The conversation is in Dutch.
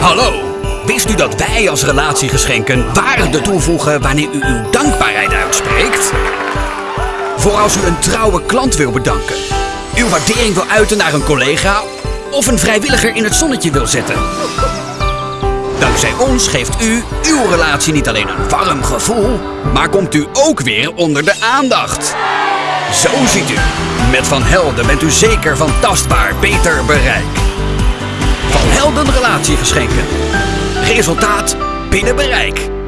Hallo, wist u dat wij als relatiegeschenken waarde toevoegen wanneer u uw dankbaarheid uitspreekt? Voor als u een trouwe klant wil bedanken, uw waardering wil uiten naar een collega of een vrijwilliger in het zonnetje wil zetten. Dankzij ons geeft u uw relatie niet alleen een warm gevoel, maar komt u ook weer onder de aandacht. Zo ziet u, met Van Helden bent u zeker van tastbaar beter bereik. Van Helden relatiegeschenken. Resultaat binnen bereik.